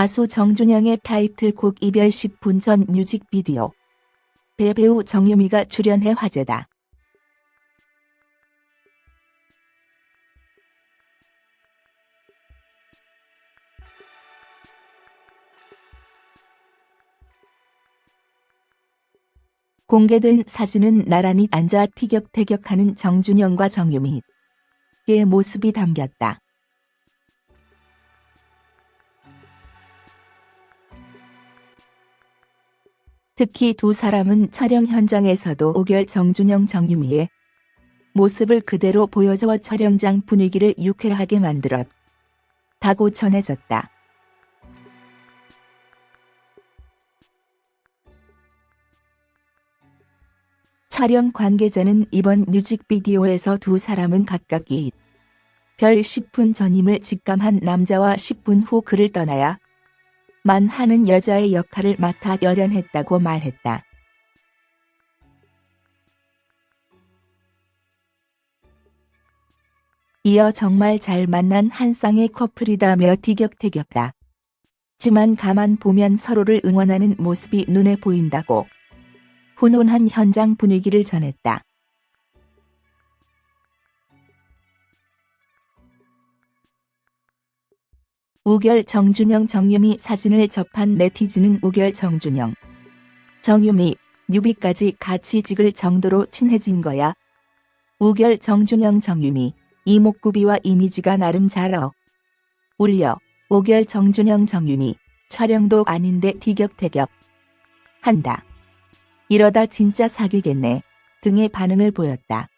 가수 정준영의 타이틀곡 이별 10분 전 뮤직비디오. 배배우 정유미가 출연해 화제다. 공개된 사진은 나란히 앉아 티격태격하는 정준영과 정유미 의 모습이 담겼다. 특히 두 사람은 촬영 현장에서도 오결 정준영 정유미의 모습을 그대로 보여줘 촬영장 분위기를 유쾌하게 만들었다고 전해졌다. 촬영 관계자는 이번 뮤직비디오에서 두 사람은 각각 이별 10분 전임을 직감한 남자와 10분 후 그를 떠나야 만 하는 여자의 역할을 맡아 열연했다고 말했다. 이어 정말 잘 만난 한 쌍의 커플이다며 티격태격다. 지만 가만 보면 서로를 응원하는 모습이 눈에 보인다고 훈훈한 현장 분위기를 전했다. 우결 정준영 정유미 사진을 접한 네티즌은 우결 정준영 정유미 뮤비까지 같이 찍을 정도로 친해진 거야. 우결 정준영 정유미 이목구비와 이미지가 나름 잘 어. 울려 우결 정준영 정유미 촬영도 아닌데 티격태격 한다. 이러다 진짜 사귀겠네 등의 반응을 보였다.